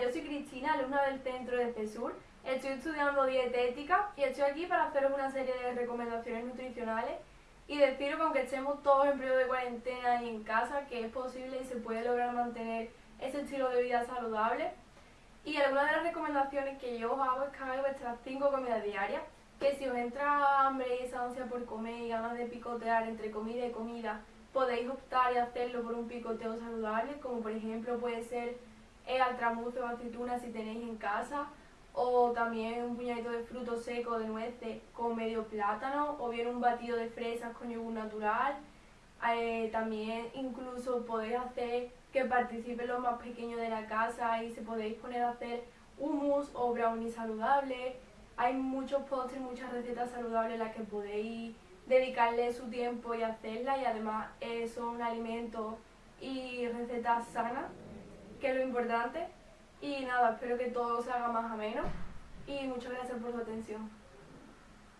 Yo soy Cristina, alumna del centro de CESUR. Estoy estudiando dietética y estoy aquí para haceros una serie de recomendaciones nutricionales y deciros que aunque estemos todos en periodo de cuarentena y en casa, que es posible y se puede lograr mantener ese estilo de vida saludable. Y algunas de las recomendaciones que yo os hago es que hagáis vuestras 5 comidas diarias, que si os entra hambre y esa ansia por comer y ganas de picotear entre comida y comida, podéis optar y hacerlo por un picoteo saludable, como por ejemplo puede ser el altramuce o aceituna si tenéis en casa, o también un puñadito de fruto seco de nueces con medio plátano, o bien un batido de fresas con yogur natural. Eh, también incluso podéis hacer que participen los más pequeños de la casa y se podéis poner a hacer hummus o brownie saludable. Hay muchos postres, muchas recetas saludables en las que podéis dedicarle su tiempo y hacerla y además eh, son alimentos y recetas sanas, que es lo importante. Y nada, espero que todo se haga más ameno y muchas gracias por su atención.